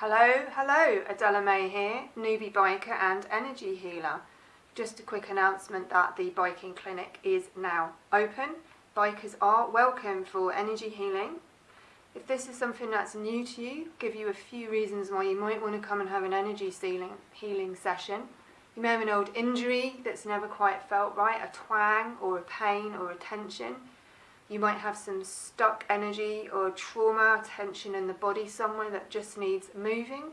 Hello, hello, Adela May here, newbie biker and energy healer. Just a quick announcement that the biking clinic is now open. Bikers are welcome for energy healing. If this is something that's new to you, give you a few reasons why you might want to come and have an energy healing session. You may have an old injury that's never quite felt right, a twang or a pain or a tension. You might have some stuck energy or trauma, tension in the body somewhere that just needs moving.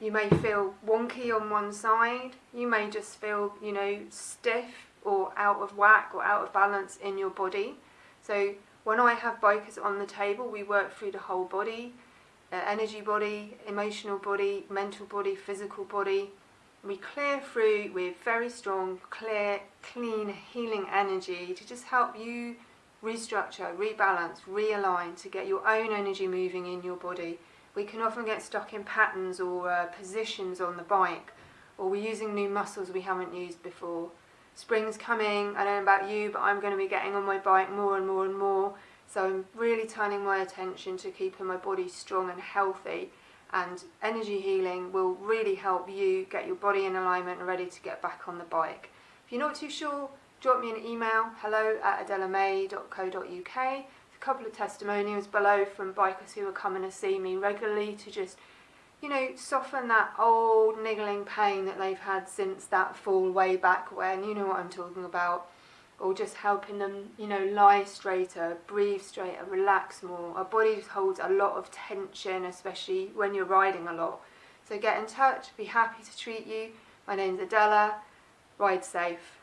You may feel wonky on one side. You may just feel, you know, stiff or out of whack or out of balance in your body. So when I have bikers on the table, we work through the whole body, uh, energy body, emotional body, mental body, physical body. We clear through with very strong, clear, clean, healing energy to just help you restructure, rebalance, realign to get your own energy moving in your body. We can often get stuck in patterns or uh, positions on the bike, or we're using new muscles we haven't used before. Spring's coming, I don't know about you, but I'm going to be getting on my bike more and more and more. So I'm really turning my attention to keeping my body strong and healthy. And energy healing will really help you get your body in alignment and ready to get back on the bike. If you're not too sure, drop me an email, hello at adelamay.co.uk. A couple of testimonials below from bikers who are coming to see me regularly to just, you know, soften that old niggling pain that they've had since that fall way back when, you know what I'm talking about. Or just helping them, you know, lie straighter, breathe straighter, relax more. Our body holds a lot of tension, especially when you're riding a lot. So get in touch, be happy to treat you. My name's Adela. Ride safe.